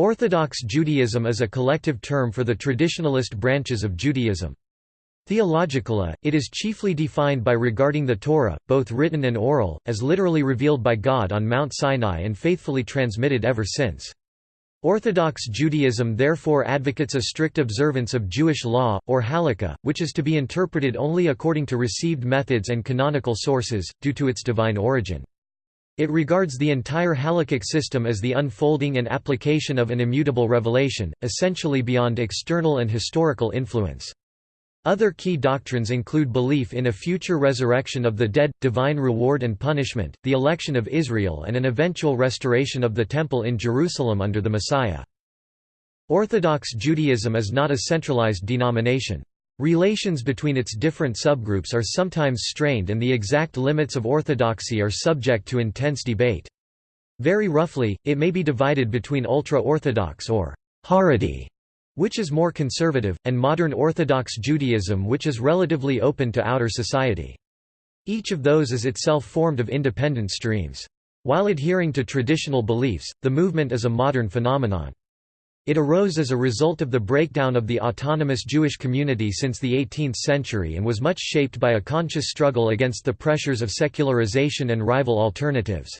Orthodox Judaism is a collective term for the traditionalist branches of Judaism. Theologically, it is chiefly defined by regarding the Torah, both written and oral, as literally revealed by God on Mount Sinai and faithfully transmitted ever since. Orthodox Judaism therefore advocates a strict observance of Jewish law, or halakha, which is to be interpreted only according to received methods and canonical sources, due to its divine origin. It regards the entire halakhic system as the unfolding and application of an immutable revelation, essentially beyond external and historical influence. Other key doctrines include belief in a future resurrection of the dead, divine reward and punishment, the election of Israel and an eventual restoration of the Temple in Jerusalem under the Messiah. Orthodox Judaism is not a centralized denomination. Relations between its different subgroups are sometimes strained and the exact limits of orthodoxy are subject to intense debate. Very roughly, it may be divided between ultra-Orthodox or Haredi, which is more conservative, and modern Orthodox Judaism which is relatively open to outer society. Each of those is itself formed of independent streams. While adhering to traditional beliefs, the movement is a modern phenomenon. It arose as a result of the breakdown of the autonomous Jewish community since the 18th century and was much shaped by a conscious struggle against the pressures of secularization and rival alternatives.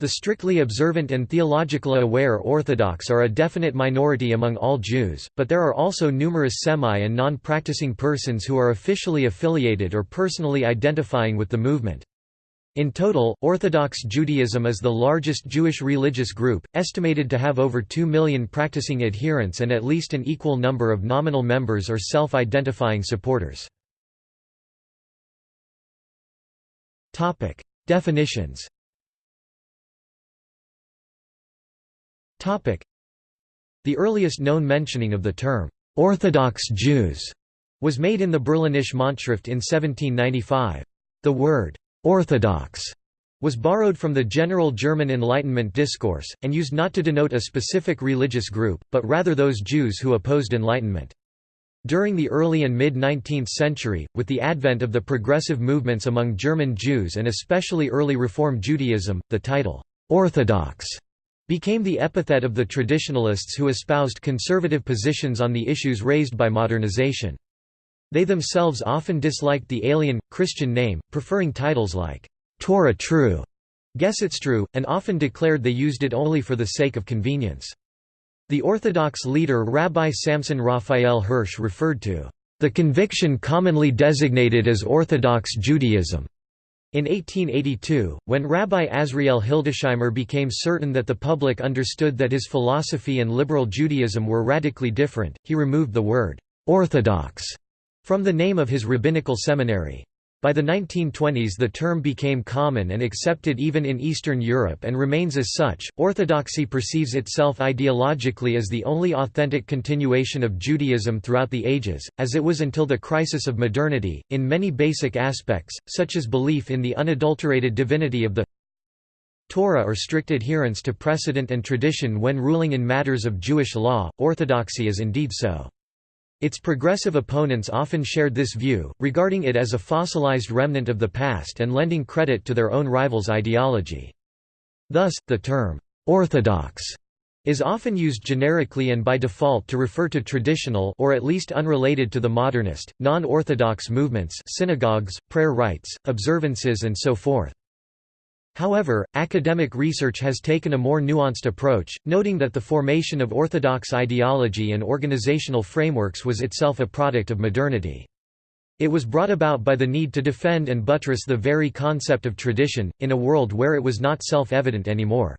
The strictly observant and theologically aware Orthodox are a definite minority among all Jews, but there are also numerous semi- and non-practicing persons who are officially affiliated or personally identifying with the movement. In total, Orthodox Judaism is the largest Jewish religious group, estimated to have over 2 million practicing adherents and at least an equal number of nominal members or self-identifying supporters. Definitions The earliest known mentioning of the term, "'Orthodox Jews' was made in the Berlinische Monatsschrift in 1795. The word, Orthodox was borrowed from the general German Enlightenment discourse, and used not to denote a specific religious group, but rather those Jews who opposed Enlightenment. During the early and mid-19th century, with the advent of the progressive movements among German Jews and especially early Reform Judaism, the title, "'Orthodox' became the epithet of the traditionalists who espoused conservative positions on the issues raised by modernization. They themselves often disliked the alien, Christian name, preferring titles like, Torah True, Gesetzestreu, and often declared they used it only for the sake of convenience. The Orthodox leader Rabbi Samson Raphael Hirsch referred to the conviction commonly designated as Orthodox Judaism. In 1882, when Rabbi Azriel Hildesheimer became certain that the public understood that his philosophy and liberal Judaism were radically different, he removed the word «orthodox» From the name of his rabbinical seminary. By the 1920s the term became common and accepted even in Eastern Europe and remains as such. Orthodoxy perceives itself ideologically as the only authentic continuation of Judaism throughout the ages, as it was until the crisis of modernity, in many basic aspects, such as belief in the unadulterated divinity of the Torah or strict adherence to precedent and tradition when ruling in matters of Jewish law. Orthodoxy is indeed so. Its progressive opponents often shared this view, regarding it as a fossilized remnant of the past and lending credit to their own rivals' ideology. Thus, the term, "'orthodox' is often used generically and by default to refer to traditional or at least unrelated to the modernist, non-orthodox movements synagogues, prayer rites, observances and so forth. However, academic research has taken a more nuanced approach, noting that the formation of orthodox ideology and organizational frameworks was itself a product of modernity. It was brought about by the need to defend and buttress the very concept of tradition, in a world where it was not self-evident anymore.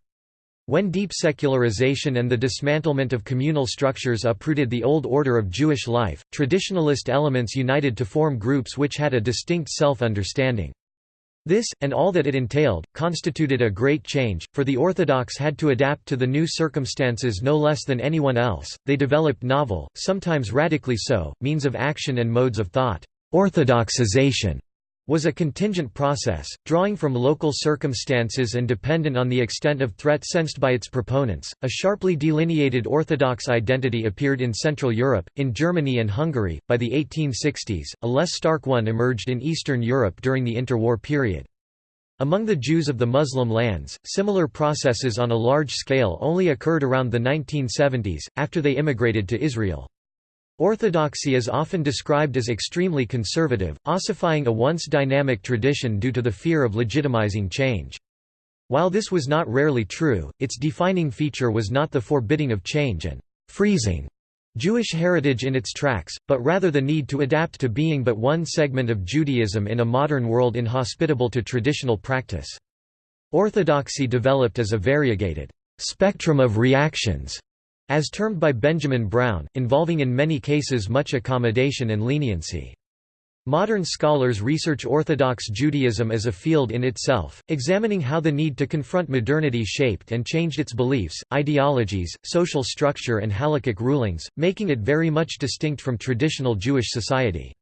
When deep secularization and the dismantlement of communal structures uprooted the old order of Jewish life, traditionalist elements united to form groups which had a distinct self-understanding. This, and all that it entailed, constituted a great change, for the Orthodox had to adapt to the new circumstances no less than anyone else. They developed novel, sometimes radically so, means of action and modes of thought. Orthodoxization was a contingent process, drawing from local circumstances and dependent on the extent of threat sensed by its proponents. A sharply delineated Orthodox identity appeared in Central Europe, in Germany and Hungary. By the 1860s, a less stark one emerged in Eastern Europe during the interwar period. Among the Jews of the Muslim lands, similar processes on a large scale only occurred around the 1970s, after they immigrated to Israel. Orthodoxy is often described as extremely conservative, ossifying a once dynamic tradition due to the fear of legitimizing change. While this was not rarely true, its defining feature was not the forbidding of change and freezing Jewish heritage in its tracks, but rather the need to adapt to being but one segment of Judaism in a modern world inhospitable to traditional practice. Orthodoxy developed as a variegated spectrum of reactions, as termed by Benjamin Brown, involving in many cases much accommodation and leniency. Modern scholars research Orthodox Judaism as a field in itself, examining how the need to confront modernity shaped and changed its beliefs, ideologies, social structure and halakhic rulings, making it very much distinct from traditional Jewish society.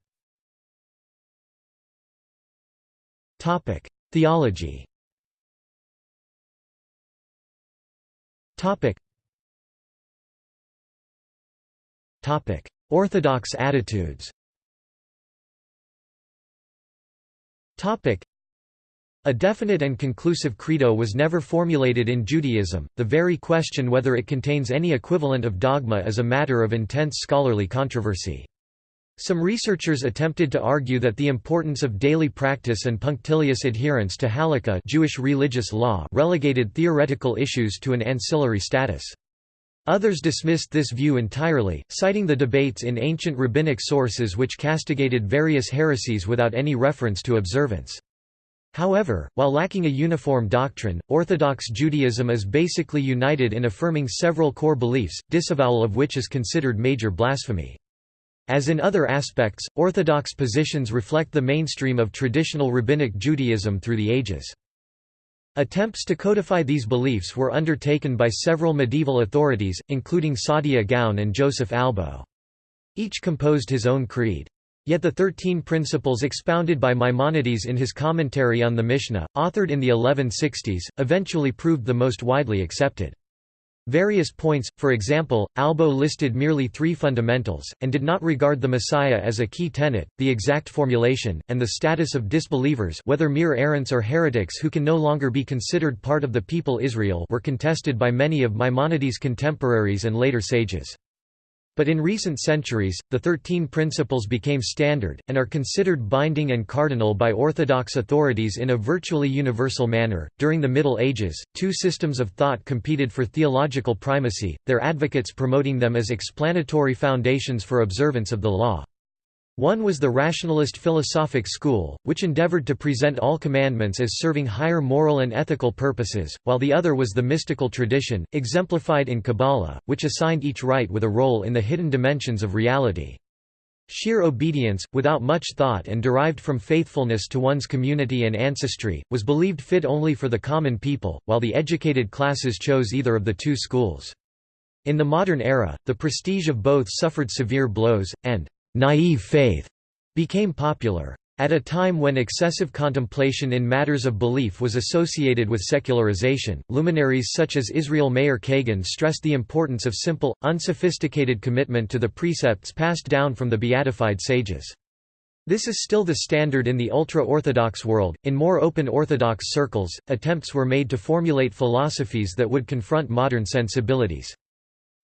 Theology Orthodox attitudes A definite and conclusive credo was never formulated in Judaism, the very question whether it contains any equivalent of dogma is a matter of intense scholarly controversy. Some researchers attempted to argue that the importance of daily practice and punctilious adherence to halakha Jewish religious law relegated theoretical issues to an ancillary status. Others dismissed this view entirely, citing the debates in ancient rabbinic sources which castigated various heresies without any reference to observance. However, while lacking a uniform doctrine, Orthodox Judaism is basically united in affirming several core beliefs, disavowal of which is considered major blasphemy. As in other aspects, Orthodox positions reflect the mainstream of traditional rabbinic Judaism through the ages. Attempts to codify these beliefs were undertaken by several medieval authorities, including Saadia Gaon and Joseph Albo. Each composed his own creed. Yet the Thirteen Principles expounded by Maimonides in his commentary on the Mishnah, authored in the 1160s, eventually proved the most widely accepted. Various points, for example, Albo listed merely three fundamentals, and did not regard the Messiah as a key tenet, the exact formulation, and the status of disbelievers whether mere errants or heretics who can no longer be considered part of the people Israel were contested by many of Maimonides' contemporaries and later sages. But in recent centuries, the Thirteen Principles became standard, and are considered binding and cardinal by Orthodox authorities in a virtually universal manner. During the Middle Ages, two systems of thought competed for theological primacy, their advocates promoting them as explanatory foundations for observance of the law. One was the rationalist philosophic school, which endeavored to present all commandments as serving higher moral and ethical purposes, while the other was the mystical tradition, exemplified in Kabbalah, which assigned each rite with a role in the hidden dimensions of reality. Sheer obedience, without much thought and derived from faithfulness to one's community and ancestry, was believed fit only for the common people, while the educated classes chose either of the two schools. In the modern era, the prestige of both suffered severe blows, and naive faith became popular. At a time when excessive contemplation in matters of belief was associated with secularization, luminaries such as Israel Meir Kagan stressed the importance of simple, unsophisticated commitment to the precepts passed down from the beatified sages. This is still the standard in the ultra-Orthodox world. In more open Orthodox circles, attempts were made to formulate philosophies that would confront modern sensibilities.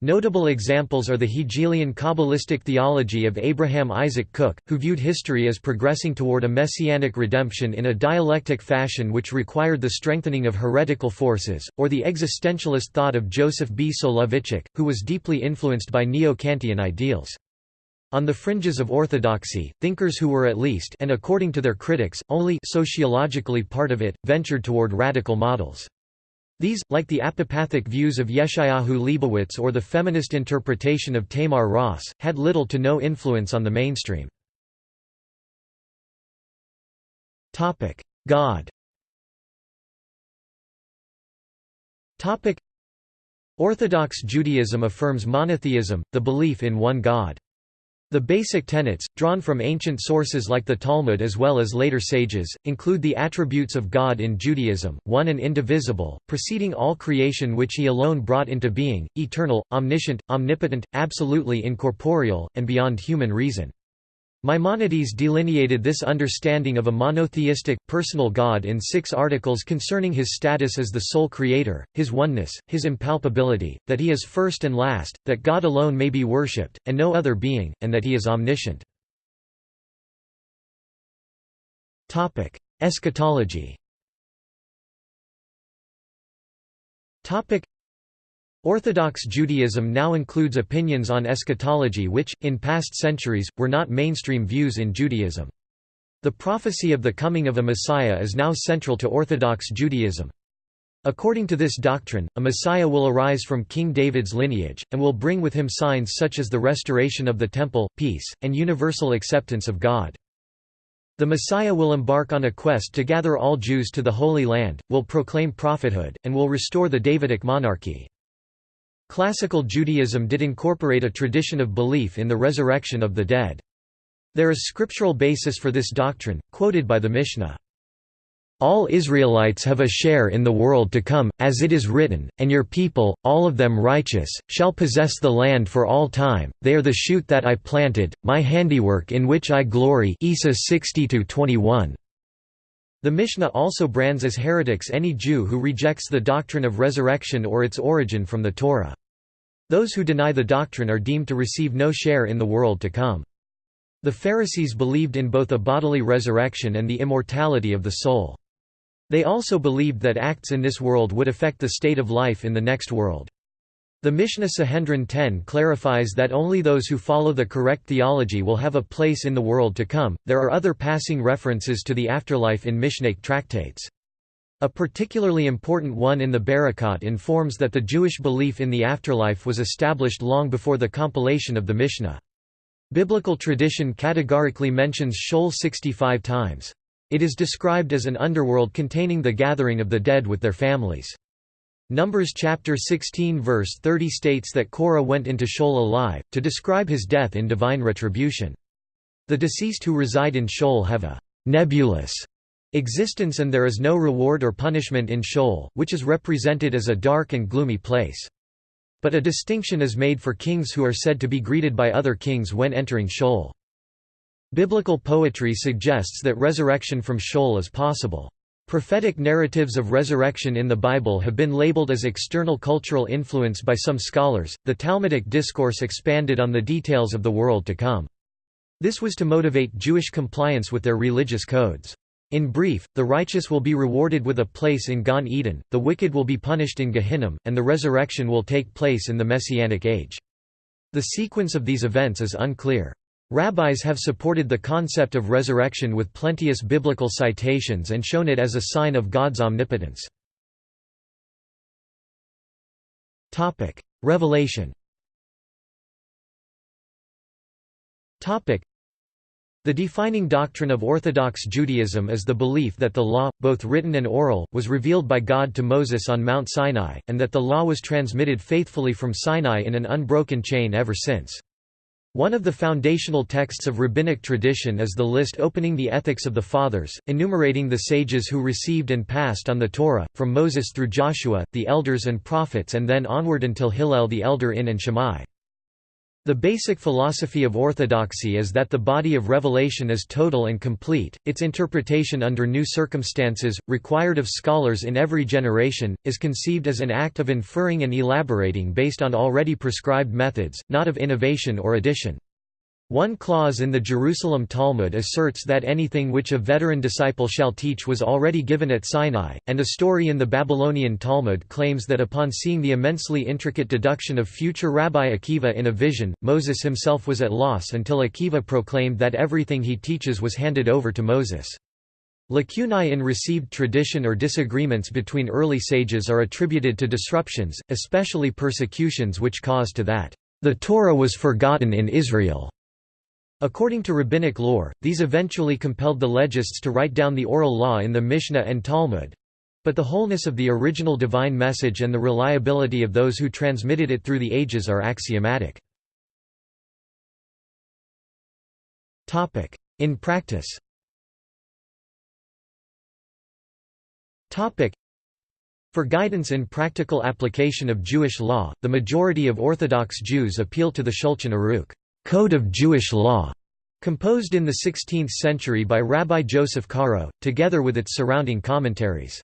Notable examples are the Hegelian Kabbalistic theology of Abraham Isaac Kook, who viewed history as progressing toward a messianic redemption in a dialectic fashion which required the strengthening of heretical forces, or the existentialist thought of Joseph B. Soloveitchik, who was deeply influenced by neo-Kantian ideals. On the fringes of orthodoxy, thinkers who were at least and according to their critics, only sociologically part of it, ventured toward radical models. These, like the apophatic views of Yeshayahu Leibowitz or the feminist interpretation of Tamar Ross, had little to no influence on the mainstream. God Orthodox Judaism affirms monotheism, the belief in one God. The basic tenets, drawn from ancient sources like the Talmud as well as later sages, include the attributes of God in Judaism, one and indivisible, preceding all creation which he alone brought into being, eternal, omniscient, omnipotent, absolutely incorporeal, and beyond human reason. Maimonides delineated this understanding of a monotheistic, personal God in six articles concerning his status as the sole creator, his oneness, his impalpability, that he is first and last, that God alone may be worshipped, and no other being, and that he is omniscient. Eschatology Orthodox Judaism now includes opinions on eschatology which, in past centuries, were not mainstream views in Judaism. The prophecy of the coming of a Messiah is now central to Orthodox Judaism. According to this doctrine, a Messiah will arise from King David's lineage, and will bring with him signs such as the restoration of the Temple, peace, and universal acceptance of God. The Messiah will embark on a quest to gather all Jews to the Holy Land, will proclaim prophethood, and will restore the Davidic monarchy. Classical Judaism did incorporate a tradition of belief in the resurrection of the dead. There is scriptural basis for this doctrine, quoted by the Mishnah. All Israelites have a share in the world to come, as it is written, and your people, all of them righteous, shall possess the land for all time, they are the shoot that I planted, my handiwork in which I glory Isa 60 -21. The Mishnah also brands as heretics any Jew who rejects the doctrine of resurrection or its origin from the Torah. Those who deny the doctrine are deemed to receive no share in the world to come. The Pharisees believed in both a bodily resurrection and the immortality of the soul. They also believed that acts in this world would affect the state of life in the next world. The Mishnah Sanhedrin 10 clarifies that only those who follow the correct theology will have a place in the world to come. There are other passing references to the afterlife in Mishnaic tractates. A particularly important one in the Berakhot informs that the Jewish belief in the afterlife was established long before the compilation of the Mishnah. Biblical tradition categorically mentions Sheol 65 times. It is described as an underworld containing the gathering of the dead with their families. Numbers chapter 16 verse 30 states that Korah went into Sheol alive, to describe his death in divine retribution. The deceased who reside in Sheol have a nebulous existence and there is no reward or punishment in Sheol, which is represented as a dark and gloomy place. But a distinction is made for kings who are said to be greeted by other kings when entering Sheol. Biblical poetry suggests that resurrection from Sheol is possible. Prophetic narratives of resurrection in the Bible have been labeled as external cultural influence by some scholars. The Talmudic discourse expanded on the details of the world to come. This was to motivate Jewish compliance with their religious codes. In brief, the righteous will be rewarded with a place in Gan Eden, the wicked will be punished in Gehinnom, and the resurrection will take place in the Messianic age. The sequence of these events is unclear. Rabbis have supported the concept of resurrection with plenteous biblical citations and shown it as a sign of God's omnipotence. Revelation the defining doctrine of Orthodox Judaism is the belief that the law, both written and oral, was revealed by God to Moses on Mount Sinai, and that the law was transmitted faithfully from Sinai in an unbroken chain ever since. One of the foundational texts of rabbinic tradition is the list opening the Ethics of the Fathers, enumerating the sages who received and passed on the Torah, from Moses through Joshua, the elders and prophets and then onward until Hillel the elder in and Shammai. The basic philosophy of orthodoxy is that the body of revelation is total and complete, its interpretation under new circumstances, required of scholars in every generation, is conceived as an act of inferring and elaborating based on already prescribed methods, not of innovation or addition. One clause in the Jerusalem Talmud asserts that anything which a veteran disciple shall teach was already given at Sinai, and a story in the Babylonian Talmud claims that upon seeing the immensely intricate deduction of future Rabbi Akiva in a vision, Moses himself was at loss until Akiva proclaimed that everything he teaches was handed over to Moses. Lacunae in received tradition or disagreements between early sages are attributed to disruptions, especially persecutions which caused to that, "...the Torah was forgotten in Israel." According to rabbinic lore, these eventually compelled the legists to write down the oral law in the Mishnah and Talmud. But the wholeness of the original divine message and the reliability of those who transmitted it through the ages are axiomatic. In practice For guidance in practical application of Jewish law, the majority of Orthodox Jews appeal to the Shulchan Aruch Code of Jewish Law, Composed in the 16th century by Rabbi Joseph Caro, together with its surrounding commentaries.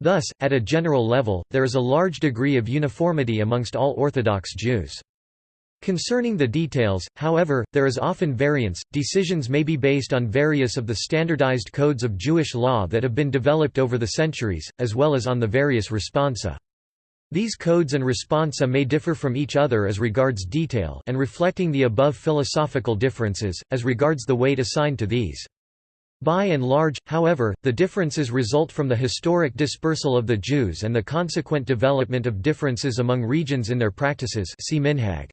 Thus, at a general level, there is a large degree of uniformity amongst all Orthodox Jews. Concerning the details, however, there is often variance. Decisions may be based on various of the standardized codes of Jewish law that have been developed over the centuries, as well as on the various responsa. These codes and responsa may differ from each other as regards detail and reflecting the above philosophical differences, as regards the weight assigned to these. By and large, however, the differences result from the historic dispersal of the Jews and the consequent development of differences among regions in their practices see Minhag.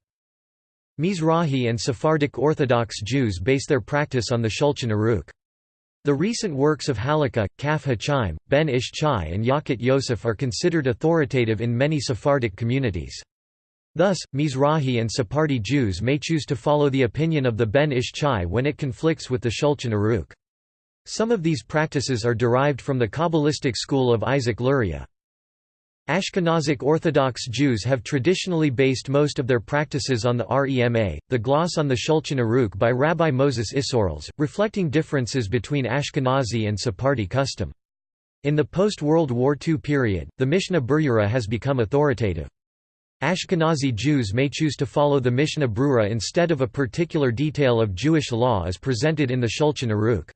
Mizrahi and Sephardic Orthodox Jews base their practice on the Shulchan Aruch. The recent works of Halakha, Kaf HaChaim, Ben Ish Chai and Yalkut Yosef are considered authoritative in many Sephardic communities. Thus, Mizrahi and Sephardi Jews may choose to follow the opinion of the Ben Ish Chai when it conflicts with the Shulchan Aruch. Some of these practices are derived from the Kabbalistic school of Isaac Luria. Ashkenazic Orthodox Jews have traditionally based most of their practices on the Rema, the gloss on the Shulchan Aruch by Rabbi Moses Isserles, reflecting differences between Ashkenazi and Sephardi custom. In the post-World War II period, the Mishnah Berurah has become authoritative. Ashkenazi Jews may choose to follow the Mishnah Berurah instead of a particular detail of Jewish law as presented in the Shulchan Aruch.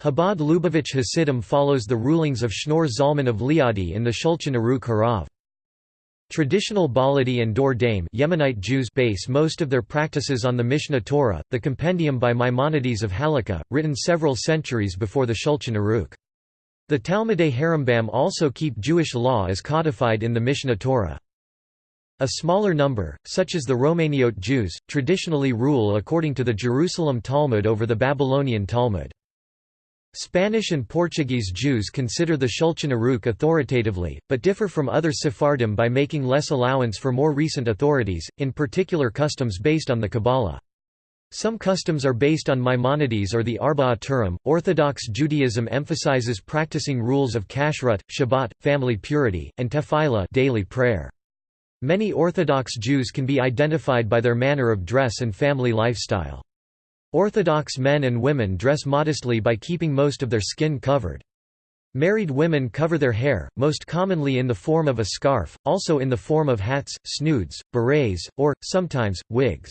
Chabad Lubavitch Hasidim follows the rulings of Shneur Zalman of Liadi in the Shulchan Aruch Harav. Traditional Baladi and Dor Daim Yemenite Jews base most of their practices on the Mishneh Torah, the compendium by Maimonides of Halakha, written several centuries before the Shulchan Aruch. The Talmudei Harambam also keep Jewish law as codified in the Mishneh Torah. A smaller number, such as the Romaniote Jews, traditionally rule according to the Jerusalem Talmud over the Babylonian Talmud. Spanish and Portuguese Jews consider the Shulchan Aruch authoritatively, but differ from other Sephardim by making less allowance for more recent authorities, in particular customs based on the Kabbalah. Some customs are based on Maimonides or the Arba'a Turim. Orthodox Judaism emphasizes practicing rules of kashrut, Shabbat, family purity, and tefillah daily prayer. Many Orthodox Jews can be identified by their manner of dress and family lifestyle. Orthodox men and women dress modestly by keeping most of their skin covered. Married women cover their hair, most commonly in the form of a scarf, also in the form of hats, snoods, berets, or, sometimes, wigs.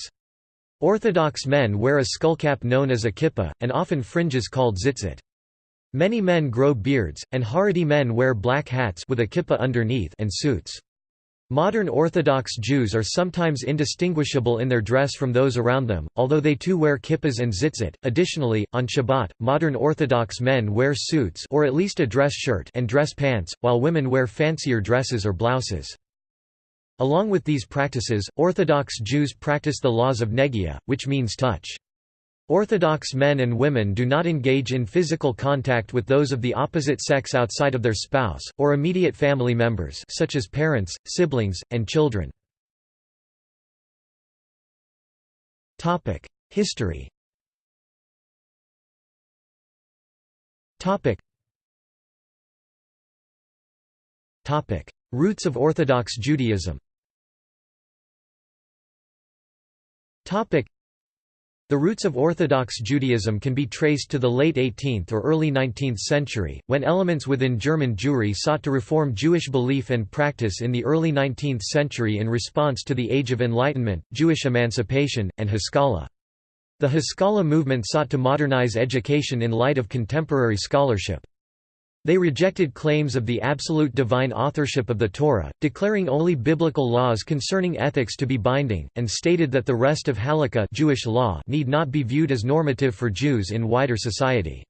Orthodox men wear a skullcap known as a kippah, and often fringes called tzitzit. Many men grow beards, and Haredi men wear black hats with a kippah underneath and suits. Modern Orthodox Jews are sometimes indistinguishable in their dress from those around them, although they too wear kippas and tzitzit. Additionally, on Shabbat, modern Orthodox men wear suits or at least a dress shirt and dress pants, while women wear fancier dresses or blouses. Along with these practices, Orthodox Jews practice the laws of negia, which means touch. Orthodox men and women do not engage in physical contact with those of the opposite sex outside of their spouse, or immediate family members such as parents, siblings, and children. History Roots of Orthodox Judaism the roots of Orthodox Judaism can be traced to the late 18th or early 19th century, when elements within German Jewry sought to reform Jewish belief and practice in the early 19th century in response to the Age of Enlightenment, Jewish emancipation, and Haskalah. The Haskalah movement sought to modernize education in light of contemporary scholarship. They rejected claims of the absolute divine authorship of the Torah, declaring only biblical laws concerning ethics to be binding, and stated that the rest of Halakha Jewish law need not be viewed as normative for Jews in wider society.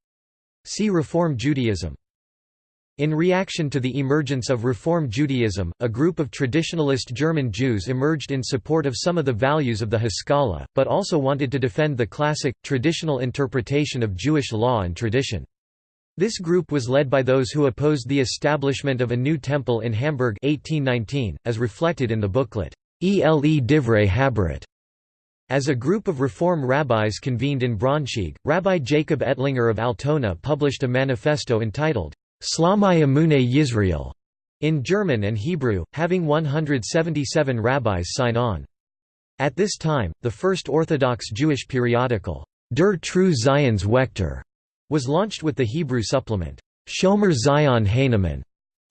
See Reform Judaism. In reaction to the emergence of Reform Judaism, a group of traditionalist German Jews emerged in support of some of the values of the Haskalah, but also wanted to defend the classic, traditional interpretation of Jewish law and tradition. This group was led by those who opposed the establishment of a new temple in Hamburg 1819, as reflected in the booklet, Ele Divrei Habarit. As a group of Reform rabbis convened in Braunschweig, Rabbi Jacob Ettlinger of Altona published a manifesto entitled, Shlomei Emunei Yisrael, in German and Hebrew, having 177 rabbis sign on. At this time, the first Orthodox Jewish periodical, Der Treue Zions-Wächter, was launched with the Hebrew supplement, Shomer Zion HaNe'eman,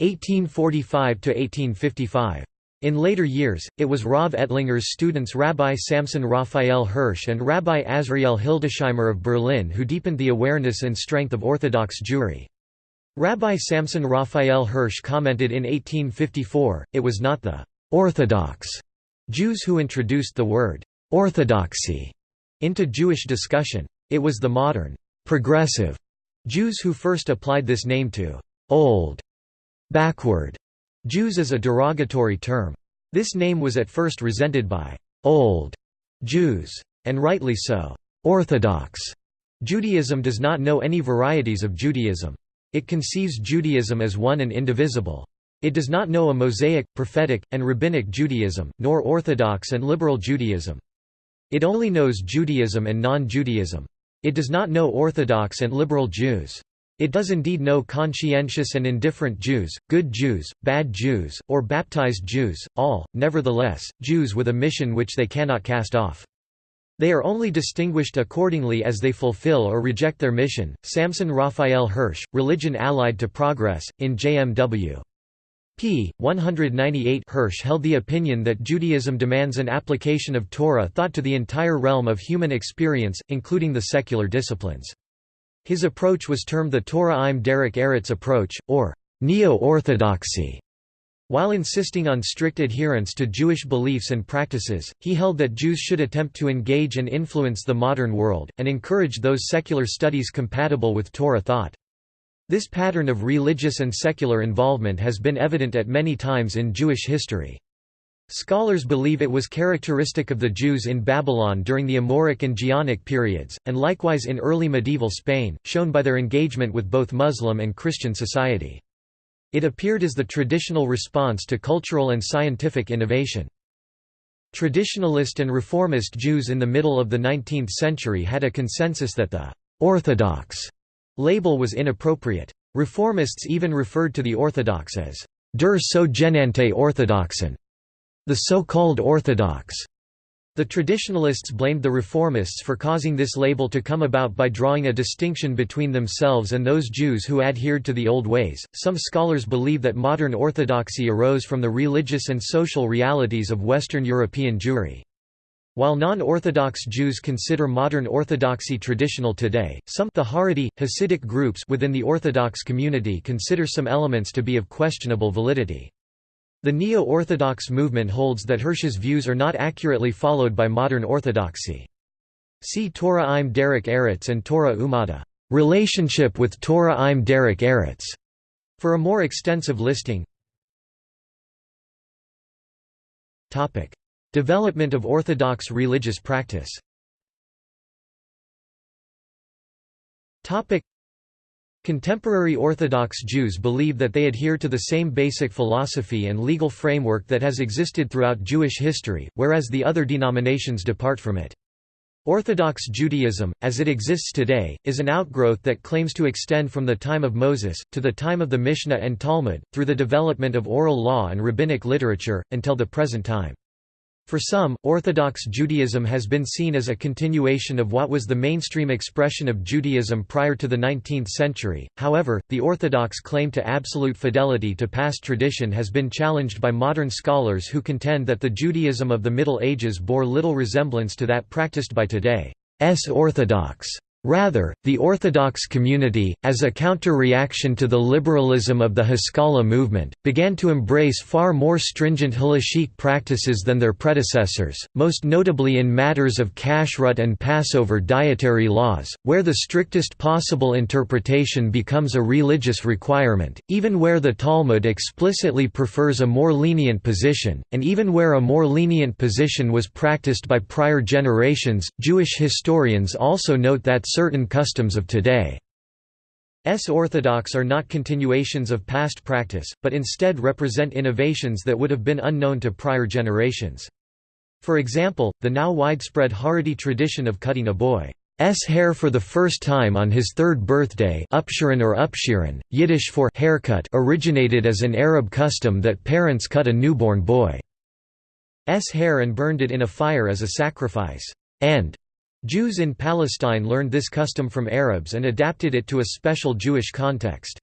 1845–1855. In later years, it was Rav Ettlinger's students Rabbi Samson Raphael Hirsch and Rabbi Azriel Hildesheimer of Berlin who deepened the awareness and strength of Orthodox Jewry. Rabbi Samson Raphael Hirsch commented in 1854, it was not the «Orthodox» Jews who introduced the word «orthodoxy» into Jewish discussion. It was the modern «progressive» Jews who first applied this name to «old» backward Jews as a derogatory term. This name was at first resented by «old» Jews. And rightly so. Orthodox Judaism does not know any varieties of Judaism. It conceives Judaism as one and indivisible. It does not know a Mosaic, prophetic, and rabbinic Judaism, nor Orthodox and liberal Judaism. It only knows Judaism and non-Judaism. It does not know Orthodox and liberal Jews. It does indeed know conscientious and indifferent Jews, good Jews, bad Jews, or baptized Jews, all, nevertheless, Jews with a mission which they cannot cast off. They are only distinguished accordingly as they fulfill or reject their mission. Samson Raphael Hirsch, Religion Allied to Progress, in JMW. P. 198 Hirsch held the opinion that Judaism demands an application of Torah thought to the entire realm of human experience, including the secular disciplines. His approach was termed the Torah im Derek Eretz approach, or Neo-Orthodoxy. While insisting on strict adherence to Jewish beliefs and practices, he held that Jews should attempt to engage and influence the modern world, and encourage those secular studies compatible with Torah thought. This pattern of religious and secular involvement has been evident at many times in Jewish history. Scholars believe it was characteristic of the Jews in Babylon during the Amoraic and Geonic periods, and likewise in early medieval Spain, shown by their engagement with both Muslim and Christian society. It appeared as the traditional response to cultural and scientific innovation. Traditionalist and reformist Jews in the middle of the 19th century had a consensus that the «Orthodox» label was inappropriate. Reformists even referred to the Orthodox as «der sogenannte Orthodoxen», the so-called Orthodox. The traditionalists blamed the reformists for causing this label to come about by drawing a distinction between themselves and those Jews who adhered to the old ways. Some scholars believe that modern orthodoxy arose from the religious and social realities of Western European Jewry. While non-Orthodox Jews consider modern Orthodoxy traditional today, some the Haredi, Hasidic groups within the Orthodox community consider some elements to be of questionable validity. The Neo-Orthodox movement holds that Hirsch's views are not accurately followed by modern orthodoxy. See Torah im Derek Eretz and Torah Umada relationship with Torah im Derek Eretz for a more extensive listing. Development of Orthodox religious practice. Contemporary Orthodox Jews believe that they adhere to the same basic philosophy and legal framework that has existed throughout Jewish history, whereas the other denominations depart from it. Orthodox Judaism, as it exists today, is an outgrowth that claims to extend from the time of Moses, to the time of the Mishnah and Talmud, through the development of oral law and rabbinic literature, until the present time. For some, Orthodox Judaism has been seen as a continuation of what was the mainstream expression of Judaism prior to the 19th century, however, the Orthodox claim to absolute fidelity to past tradition has been challenged by modern scholars who contend that the Judaism of the Middle Ages bore little resemblance to that practiced by today's Orthodox. Rather, the Orthodox community, as a counter-reaction to the liberalism of the Haskalah movement, began to embrace far more stringent halachic practices than their predecessors, most notably in matters of kashrut and Passover dietary laws, where the strictest possible interpretation becomes a religious requirement, even where the Talmud explicitly prefers a more lenient position, and even where a more lenient position was practiced by prior generations. Jewish historians also note that certain customs of today. S orthodox are not continuations of past practice, but instead represent innovations that would have been unknown to prior generations. For example, the now widespread Haredi tradition of cutting a boy's hair for the first time on his third birthday upshirin or upshirin, Yiddish for haircut originated as an Arab custom that parents cut a newborn boy's hair and burned it in a fire as a sacrifice, and Jews in Palestine learned this custom from Arabs and adapted it to a special Jewish context.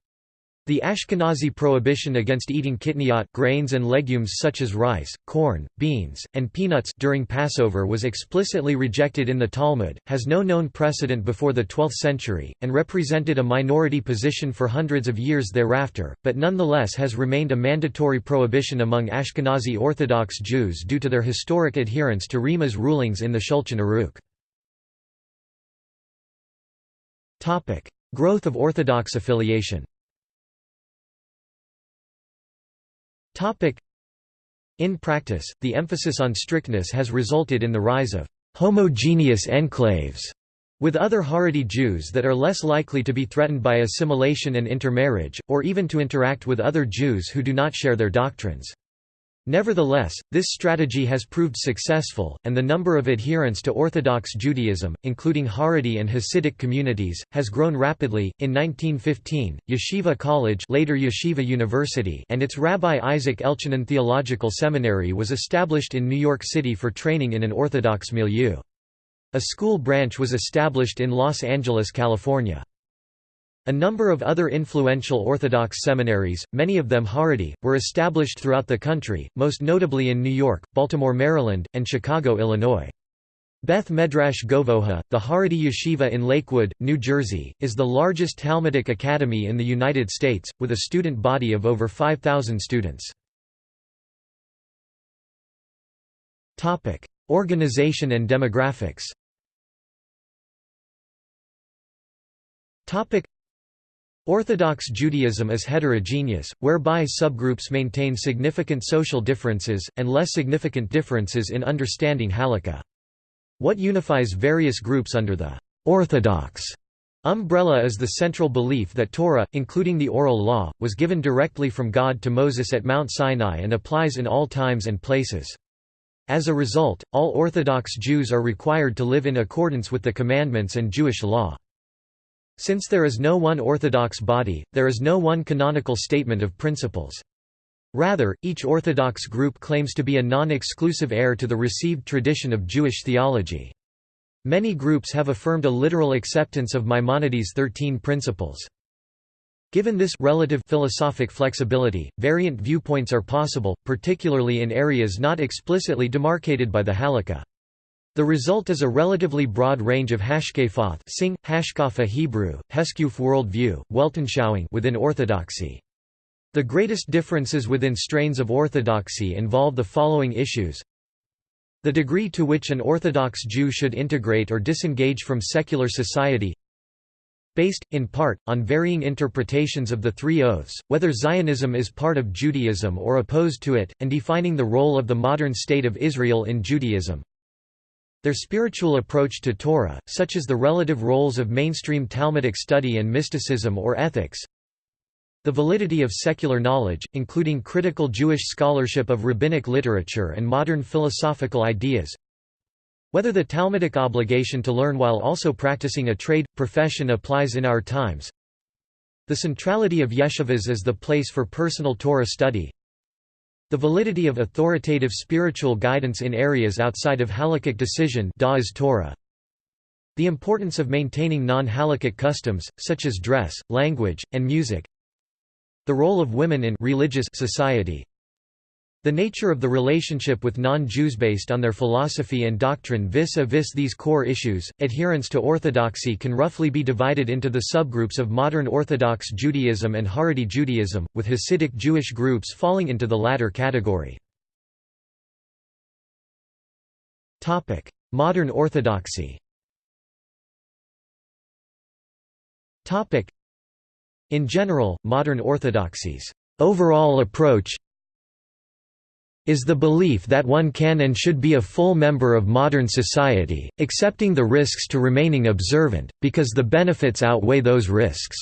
The Ashkenazi prohibition against eating kitniyot grains and legumes such as rice, corn, beans, and peanuts during Passover was explicitly rejected in the Talmud, has no known precedent before the 12th century, and represented a minority position for hundreds of years thereafter, but nonetheless has remained a mandatory prohibition among Ashkenazi Orthodox Jews due to their historic adherence to Rema's rulings in the Shulchan Aruch. Growth of Orthodox affiliation. Topic: In practice, the emphasis on strictness has resulted in the rise of homogeneous enclaves with other Haredi Jews that are less likely to be threatened by assimilation and intermarriage, or even to interact with other Jews who do not share their doctrines. Nevertheless, this strategy has proved successful, and the number of adherents to Orthodox Judaism, including Haredi and Hasidic communities, has grown rapidly. In 1915, Yeshiva College, later Yeshiva University, and its Rabbi Isaac Elchanan Theological Seminary was established in New York City for training in an Orthodox milieu. A school branch was established in Los Angeles, California. A number of other influential Orthodox seminaries, many of them Haredi, were established throughout the country, most notably in New York, Baltimore, Maryland, and Chicago, Illinois. Beth Medrash Govoha, the Haredi Yeshiva in Lakewood, New Jersey, is the largest Talmudic academy in the United States, with a student body of over 5,000 students. Organization and demographics Orthodox Judaism is heterogeneous, whereby subgroups maintain significant social differences, and less significant differences in understanding halakha. What unifies various groups under the «orthodox» umbrella is the central belief that Torah, including the oral law, was given directly from God to Moses at Mount Sinai and applies in all times and places. As a result, all Orthodox Jews are required to live in accordance with the commandments and Jewish law. Since there is no one orthodox body, there is no one canonical statement of principles. Rather, each Orthodox group claims to be a non-exclusive heir to the received tradition of Jewish theology. Many groups have affirmed a literal acceptance of Maimonides' Thirteen Principles. Given this relative philosophic flexibility, variant viewpoints are possible, particularly in areas not explicitly demarcated by the Halakha. The result is a relatively broad range of hashkafoth sing, hashkafa Hebrew, heskuf worldview, Weltanschauung within orthodoxy. The greatest differences within strains of orthodoxy involve the following issues the degree to which an Orthodox Jew should integrate or disengage from secular society based, in part, on varying interpretations of the three oaths, whether Zionism is part of Judaism or opposed to it, and defining the role of the modern State of Israel in Judaism their spiritual approach to Torah, such as the relative roles of mainstream Talmudic study and mysticism or ethics, the validity of secular knowledge, including critical Jewish scholarship of rabbinic literature and modern philosophical ideas, whether the Talmudic obligation to learn while also practicing a trade, profession applies in our times, the centrality of yeshivas as the place for personal Torah study, the validity of authoritative spiritual guidance in areas outside of halakhic decision Torah. The importance of maintaining non-halakhic customs, such as dress, language, and music. The role of women in religious society. The nature of the relationship with non-Jews based on their philosophy and doctrine vis-a-vis -vis these core issues, adherence to orthodoxy can roughly be divided into the subgroups of modern Orthodox Judaism and Haredi Judaism, with Hasidic Jewish groups falling into the latter category. Modern Orthodoxy In general, modern orthodoxy's overall approach is the belief that one can and should be a full member of modern society, accepting the risks to remaining observant, because the benefits outweigh those risks.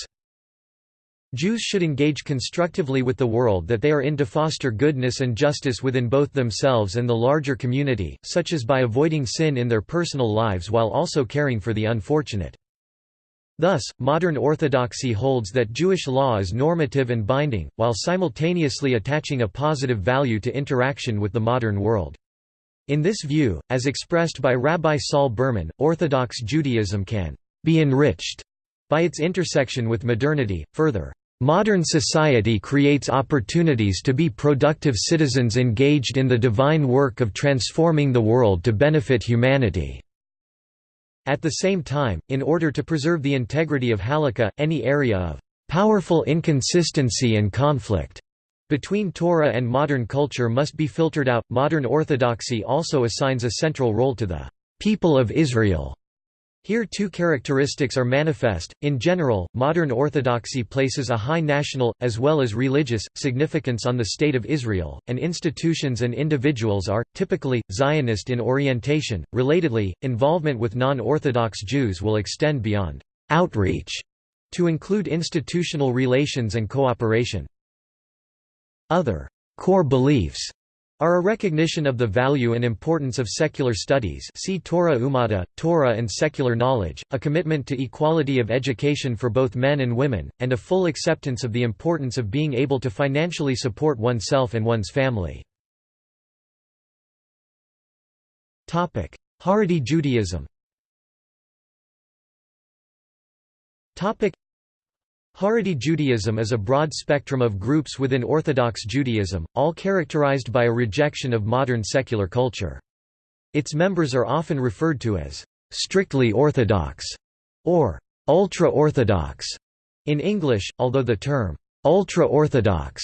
Jews should engage constructively with the world that they are in to foster goodness and justice within both themselves and the larger community, such as by avoiding sin in their personal lives while also caring for the unfortunate. Thus, modern orthodoxy holds that Jewish law is normative and binding, while simultaneously attaching a positive value to interaction with the modern world. In this view, as expressed by Rabbi Saul Berman, Orthodox Judaism can be enriched by its intersection with modernity. Further, modern society creates opportunities to be productive citizens engaged in the divine work of transforming the world to benefit humanity. At the same time, in order to preserve the integrity of Halakha, any area of powerful inconsistency and conflict between Torah and modern culture must be filtered out. Modern orthodoxy also assigns a central role to the people of Israel here two characteristics are manifest. In general, modern orthodoxy places a high national, as well as religious, significance on the State of Israel, and institutions and individuals are, typically, Zionist in orientation. Relatedly, involvement with non-Orthodox Jews will extend beyond outreach to include institutional relations and cooperation. Other core beliefs are a recognition of the value and importance of secular studies see Torah Umada, Torah and secular knowledge, a commitment to equality of education for both men and women, and a full acceptance of the importance of being able to financially support oneself and one's family. Haredi Judaism Haredi Judaism is a broad spectrum of groups within Orthodox Judaism, all characterized by a rejection of modern secular culture. Its members are often referred to as strictly Orthodox or ultra-Orthodox in English, although the term ultra-Orthodox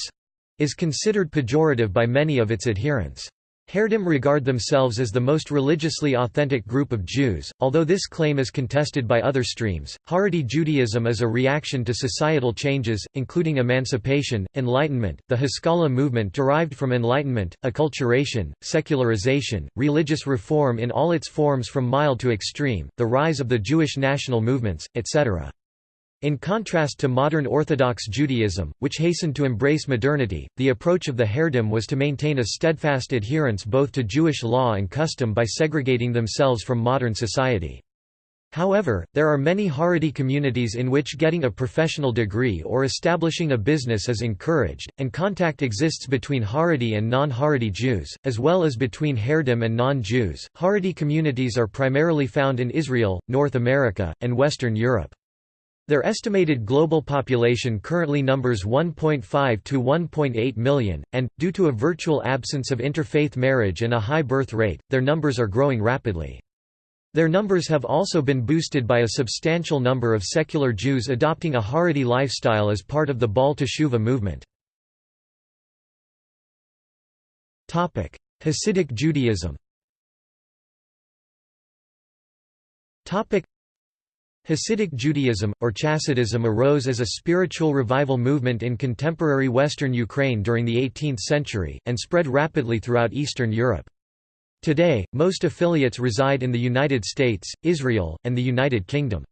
is considered pejorative by many of its adherents. Haredim regard themselves as the most religiously authentic group of Jews, although this claim is contested by other streams. Haredi Judaism is a reaction to societal changes, including emancipation, enlightenment, the Haskalah movement derived from enlightenment, acculturation, secularization, religious reform in all its forms from mild to extreme, the rise of the Jewish national movements, etc. In contrast to modern Orthodox Judaism, which hastened to embrace modernity, the approach of the Haredim was to maintain a steadfast adherence both to Jewish law and custom by segregating themselves from modern society. However, there are many Haredi communities in which getting a professional degree or establishing a business is encouraged, and contact exists between Haredi and non-Haredi Jews, as well as between Haredim and non-Jews. Haredi communities are primarily found in Israel, North America, and Western Europe. Their estimated global population currently numbers 1.5 to 1.8 million, and, due to a virtual absence of interfaith marriage and a high birth rate, their numbers are growing rapidly. Their numbers have also been boosted by a substantial number of secular Jews adopting a Haredi lifestyle as part of the Baal Teshuva movement. Hasidic Judaism Hasidic Judaism, or Chassidism arose as a spiritual revival movement in contemporary western Ukraine during the 18th century, and spread rapidly throughout Eastern Europe. Today, most affiliates reside in the United States, Israel, and the United Kingdom.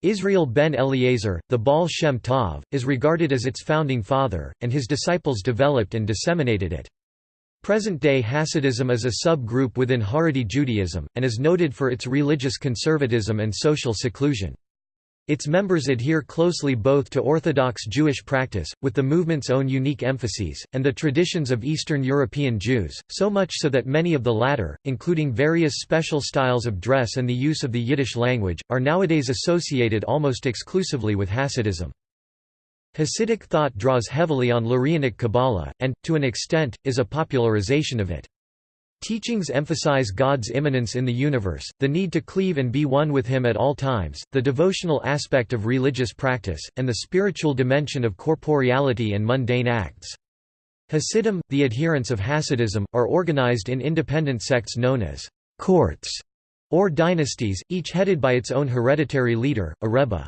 Israel ben Eliezer, the Baal Shem Tov, is regarded as its founding father, and his disciples developed and disseminated it. Present-day Hasidism is a sub-group within Haredi Judaism, and is noted for its religious conservatism and social seclusion. Its members adhere closely both to Orthodox Jewish practice, with the movement's own unique emphases, and the traditions of Eastern European Jews, so much so that many of the latter, including various special styles of dress and the use of the Yiddish language, are nowadays associated almost exclusively with Hasidism. Hasidic thought draws heavily on Lurianic Kabbalah, and, to an extent, is a popularization of it. Teachings emphasize God's immanence in the universe, the need to cleave and be one with Him at all times, the devotional aspect of religious practice, and the spiritual dimension of corporeality and mundane acts. Hasidim, the adherents of Hasidism, are organized in independent sects known as courts or dynasties, each headed by its own hereditary leader, a rebbe.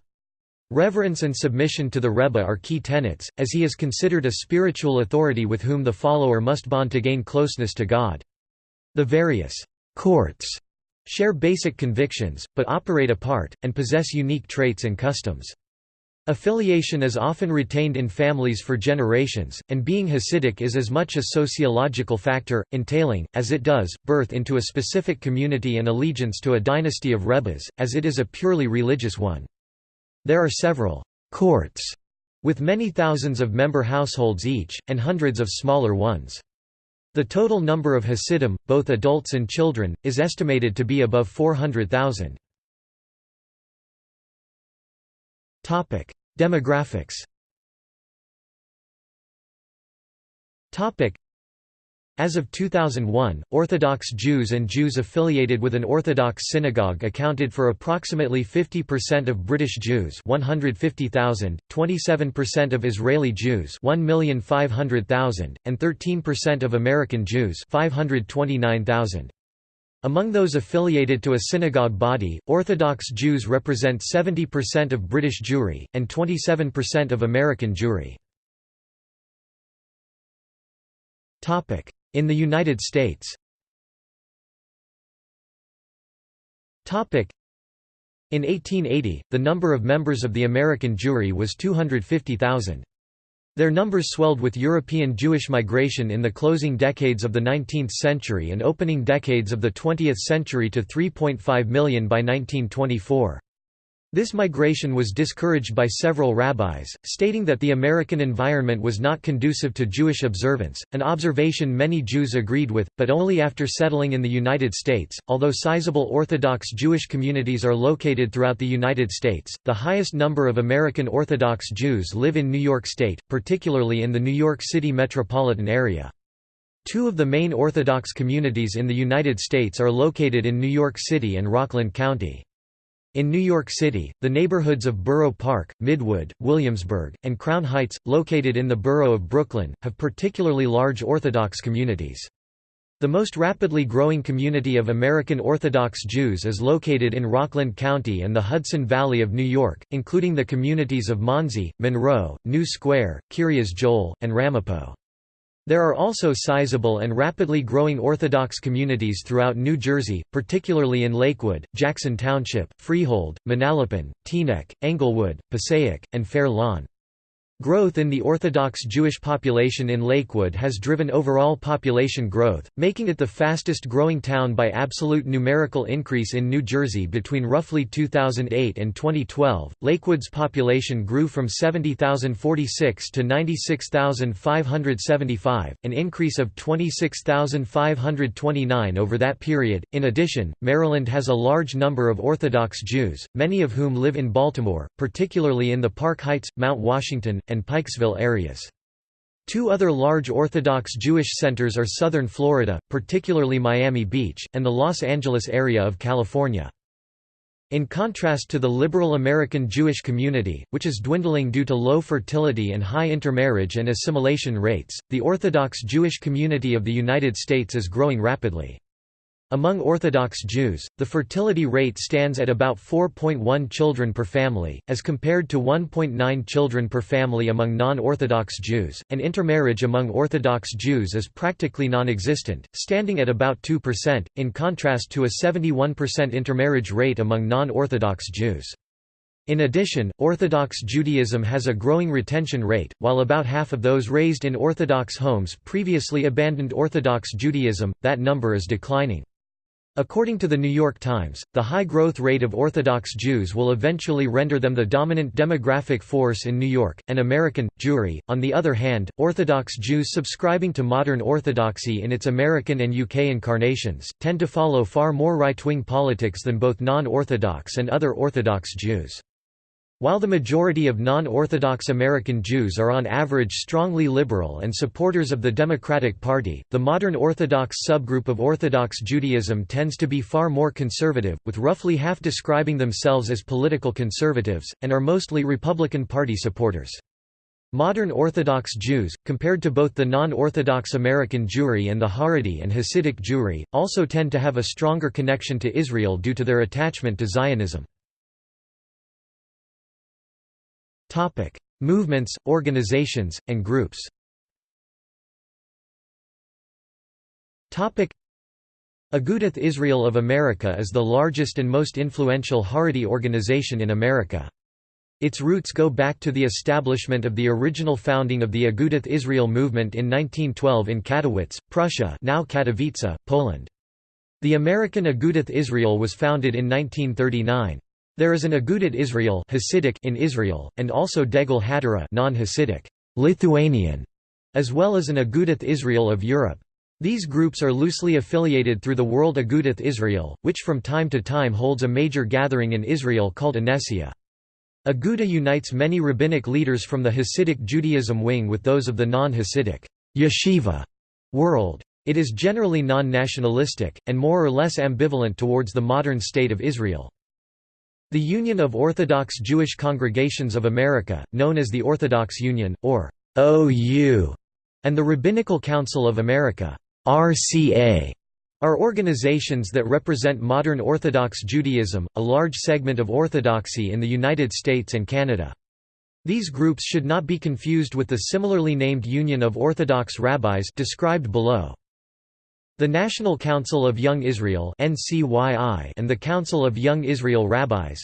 Reverence and submission to the Rebbe are key tenets, as he is considered a spiritual authority with whom the follower must bond to gain closeness to God. The various courts share basic convictions, but operate apart, and possess unique traits and customs. Affiliation is often retained in families for generations, and being Hasidic is as much a sociological factor, entailing, as it does, birth into a specific community and allegiance to a dynasty of rebbes, as it is a purely religious one. There are several «courts» with many thousands of member households each, and hundreds of smaller ones. The total number of Hasidim, both adults and children, is estimated to be above 400,000. Demographics as of 2001, Orthodox Jews and Jews affiliated with an Orthodox synagogue accounted for approximately 50% of British Jews 150,000, 27% of Israeli Jews 1,500,000, and 13% of American Jews 529,000. Among those affiliated to a synagogue body, Orthodox Jews represent 70% of British Jewry, and 27% of American Jewry. In the United States In 1880, the number of members of the American Jewry was 250,000. Their numbers swelled with European Jewish migration in the closing decades of the 19th century and opening decades of the 20th century to 3.5 million by 1924. This migration was discouraged by several rabbis, stating that the American environment was not conducive to Jewish observance, an observation many Jews agreed with, but only after settling in the United States. Although sizable Orthodox Jewish communities are located throughout the United States, the highest number of American Orthodox Jews live in New York State, particularly in the New York City metropolitan area. Two of the main Orthodox communities in the United States are located in New York City and Rockland County. In New York City, the neighborhoods of Borough Park, Midwood, Williamsburg, and Crown Heights, located in the borough of Brooklyn, have particularly large Orthodox communities. The most rapidly growing community of American Orthodox Jews is located in Rockland County and the Hudson Valley of New York, including the communities of Monsey, Monroe, New Square, Kiryas Joel, and Ramapo. There are also sizable and rapidly growing Orthodox communities throughout New Jersey, particularly in Lakewood, Jackson Township, Freehold, Manalapan, Teaneck, Englewood, Passaic, and Fair Lawn. Growth in the Orthodox Jewish population in Lakewood has driven overall population growth, making it the fastest growing town by absolute numerical increase in New Jersey between roughly 2008 and 2012. Lakewood's population grew from 70,046 to 96,575, an increase of 26,529 over that period. In addition, Maryland has a large number of Orthodox Jews, many of whom live in Baltimore, particularly in the Park Heights, Mount Washington, and Pikesville areas. Two other large Orthodox Jewish centers are southern Florida, particularly Miami Beach, and the Los Angeles area of California. In contrast to the liberal American Jewish community, which is dwindling due to low fertility and high intermarriage and assimilation rates, the Orthodox Jewish community of the United States is growing rapidly. Among Orthodox Jews, the fertility rate stands at about 4.1 children per family, as compared to 1.9 children per family among non-Orthodox Jews, and intermarriage among Orthodox Jews is practically non-existent, standing at about 2%, in contrast to a 71% intermarriage rate among non-Orthodox Jews. In addition, Orthodox Judaism has a growing retention rate, while about half of those raised in Orthodox homes previously abandoned Orthodox Judaism, that number is declining. According to the New York Times, the high growth rate of Orthodox Jews will eventually render them the dominant demographic force in New York, and American, Jewry. On the other hand, Orthodox Jews subscribing to modern Orthodoxy in its American and UK incarnations, tend to follow far more right-wing politics than both non-Orthodox and other Orthodox Jews. While the majority of non-Orthodox American Jews are on average strongly liberal and supporters of the Democratic Party, the modern Orthodox subgroup of Orthodox Judaism tends to be far more conservative, with roughly half describing themselves as political conservatives, and are mostly Republican Party supporters. Modern Orthodox Jews, compared to both the non-Orthodox American Jewry and the Haredi and Hasidic Jewry, also tend to have a stronger connection to Israel due to their attachment to Zionism. Topic: Movements, organizations, and groups. Topic: Agudath Israel of America is the largest and most influential Haredi organization in America. Its roots go back to the establishment of the original founding of the Agudath Israel movement in 1912 in Katowice, Prussia now Katowice, Poland. The American Agudath Israel was founded in 1939. There is an Agudat Israel Hasidic in Israel, and also Degel HaTorah non-Hasidic Lithuanian, as well as an Agudath Israel of Europe. These groups are loosely affiliated through the World Agudath Israel, which from time to time holds a major gathering in Israel called Knessia. Aguda unites many rabbinic leaders from the Hasidic Judaism wing with those of the non-Hasidic yeshiva world. It is generally non-nationalistic, and more or less ambivalent towards the modern State of Israel. The Union of Orthodox Jewish Congregations of America, known as the Orthodox Union, or OU, and the Rabbinical Council of America RCA are organizations that represent modern Orthodox Judaism, a large segment of Orthodoxy in the United States and Canada. These groups should not be confused with the similarly named Union of Orthodox Rabbis described below. The National Council of Young Israel and the Council of Young Israel Rabbis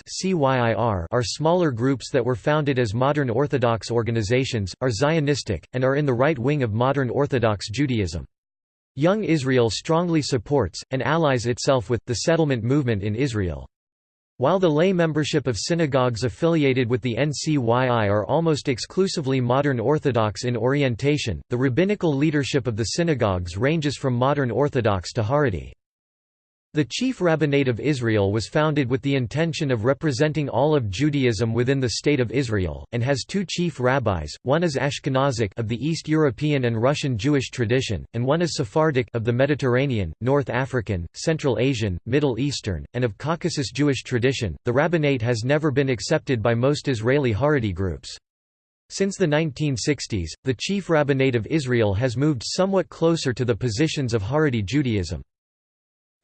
are smaller groups that were founded as modern Orthodox organizations, are Zionistic, and are in the right wing of modern Orthodox Judaism. Young Israel strongly supports, and allies itself with, the settlement movement in Israel. While the lay membership of synagogues affiliated with the NCYI are almost exclusively modern Orthodox in orientation, the rabbinical leadership of the synagogues ranges from modern Orthodox to Haredi. The Chief Rabbinate of Israel was founded with the intention of representing all of Judaism within the State of Israel, and has two chief rabbis, one is Ashkenazic of the East European and Russian Jewish tradition, and one is Sephardic of the Mediterranean, North African, Central Asian, Middle Eastern, and of Caucasus Jewish tradition. The rabbinate has never been accepted by most Israeli Haredi groups. Since the 1960s, the Chief Rabbinate of Israel has moved somewhat closer to the positions of Haredi Judaism.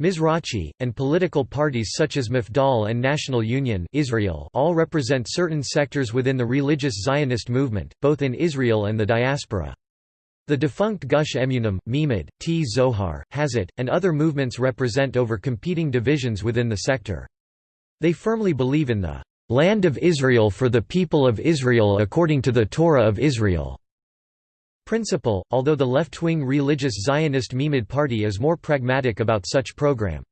Mizrachi, and political parties such as Mafdal and National Union Israel all represent certain sectors within the religious Zionist movement, both in Israel and the diaspora. The defunct Gush Emunim, Meimad, T. Zohar, Hazat, and other movements represent over competing divisions within the sector. They firmly believe in the "...land of Israel for the people of Israel according to the Torah of Israel." Principle, although the left-wing religious Zionist Meimad party is more pragmatic about such program.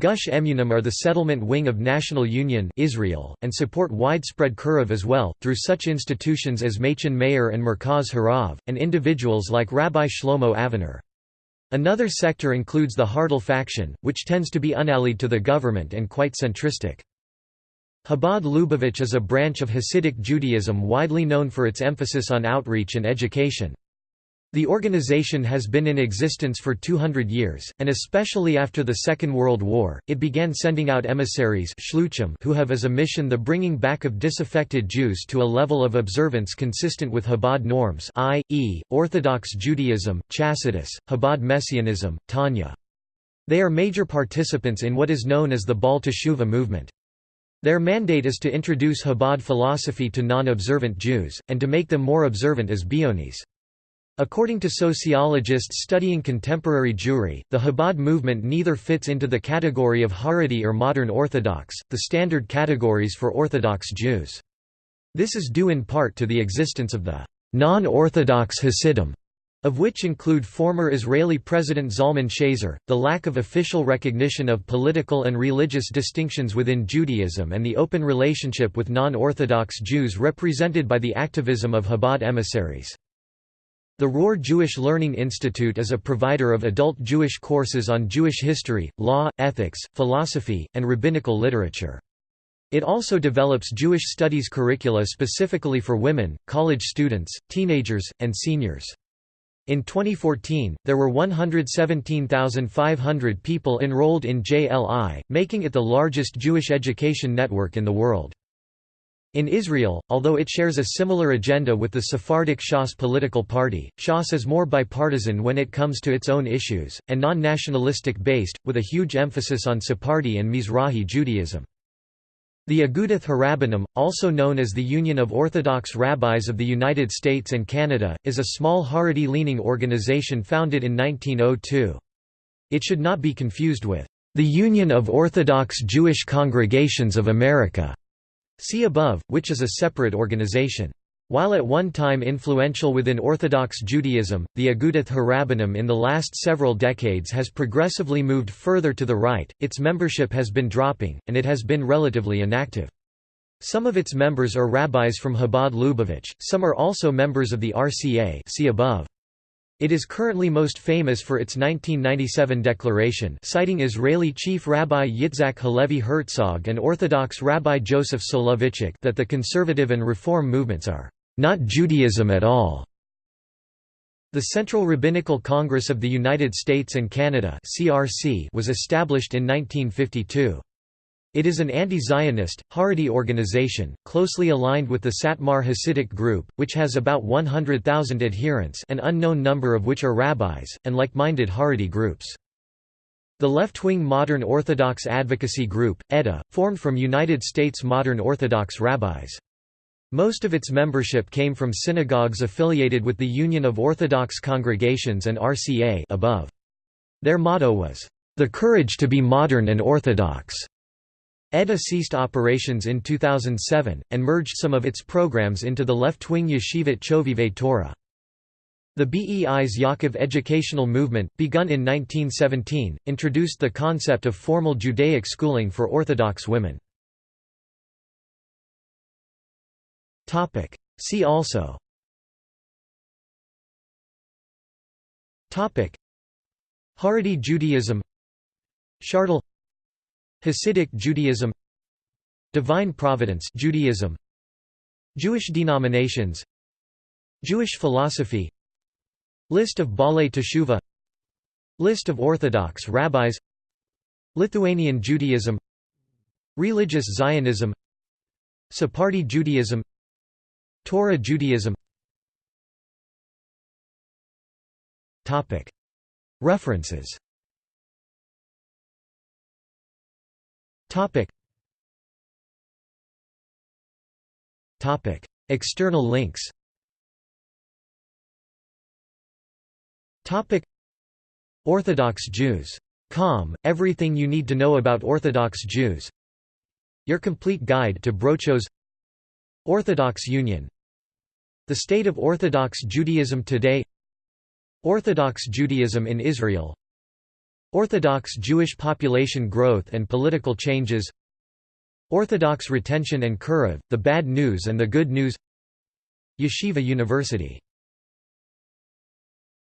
Gush Emunim are the settlement wing of National Union Israel, and support widespread Kiruv as well, through such institutions as Machon Meir and Merkaz Harav, and individuals like Rabbi Shlomo Aviner. Another sector includes the Hardal faction, which tends to be unallied to the government and quite centristic. Chabad Lubavitch is a branch of Hasidic Judaism widely known for its emphasis on outreach and education. The organization has been in existence for 200 years, and especially after the Second World War, it began sending out emissaries who have as a mission the bringing back of disaffected Jews to a level of observance consistent with Chabad norms i.e., Orthodox Judaism, Chassidus, Chabad Messianism, Tanya. They are major participants in what is known as the Baal Teshuva movement. Their mandate is to introduce Chabad philosophy to non-observant Jews, and to make them more observant as Beonis. According to sociologists studying contemporary Jewry, the Chabad movement neither fits into the category of Haredi or modern Orthodox, the standard categories for Orthodox Jews. This is due in part to the existence of the non-Orthodox Hasidim, of which include former Israeli President Zalman Shazer, the lack of official recognition of political and religious distinctions within Judaism and the open relationship with non-Orthodox Jews represented by the activism of Chabad emissaries. The Rohr Jewish Learning Institute is a provider of adult Jewish courses on Jewish history, law, ethics, philosophy, and rabbinical literature. It also develops Jewish studies curricula specifically for women, college students, teenagers, and seniors. In 2014, there were 117,500 people enrolled in JLI, making it the largest Jewish education network in the world. In Israel, although it shares a similar agenda with the Sephardic Shas political party, Shas is more bipartisan when it comes to its own issues, and non-nationalistic based, with a huge emphasis on Sephardi and Mizrahi Judaism. The Agudath Harabbanim, also known as the Union of Orthodox Rabbis of the United States and Canada, is a small Haredi-leaning organization founded in 1902. It should not be confused with the Union of Orthodox Jewish Congregations of America See above, which is a separate organization. While at one time influential within Orthodox Judaism, the Agudath Harabbanim in the last several decades has progressively moved further to the right, its membership has been dropping, and it has been relatively inactive. Some of its members are rabbis from Chabad Lubavitch, some are also members of the RCA see above. It is currently most famous for its 1997 declaration citing Israeli Chief Rabbi Yitzhak Halevi Herzog and Orthodox Rabbi Joseph Soloveitchik that the conservative and reform movements are not Judaism at all. The Central Rabbinical Congress of the United States and Canada was established in 1952. It is an anti-Zionist, Haredi organization, closely aligned with the Satmar Hasidic group, which has about 100,000 adherents an unknown number of which are rabbis, and like-minded Haredi groups. The left-wing Modern Orthodox Advocacy Group, EDA, formed from United States Modern Orthodox rabbis. Most of its membership came from synagogues affiliated with the Union of Orthodox Congregations and RCA above. Their motto was, "...the courage to be modern and orthodox." EDA ceased operations in 2007, and merged some of its programs into the left-wing Yeshivat Chovevei Torah. The Bais Yaakov educational movement, begun in 1917, introduced the concept of formal Judaic schooling for Orthodox women. See also. Haredi Judaism. Hardal Hasidic Judaism Divine Providence Judaism Jewish denominations Jewish philosophy List of Baalei Teshuva List of Orthodox rabbis Lithuanian Judaism Religious Zionism Sephardi Judaism Torah Judaism. References Topic. Topic. External links Topic. Orthodox Jews. Com, everything you need to know about Orthodox Jews Your complete guide to Brochos Orthodox Union The state of Orthodox Judaism today Orthodox Judaism in Israel Orthodox Jewish population growth and political changes. Orthodox retention and Kiruv, the bad news and the good news. Yeshiva University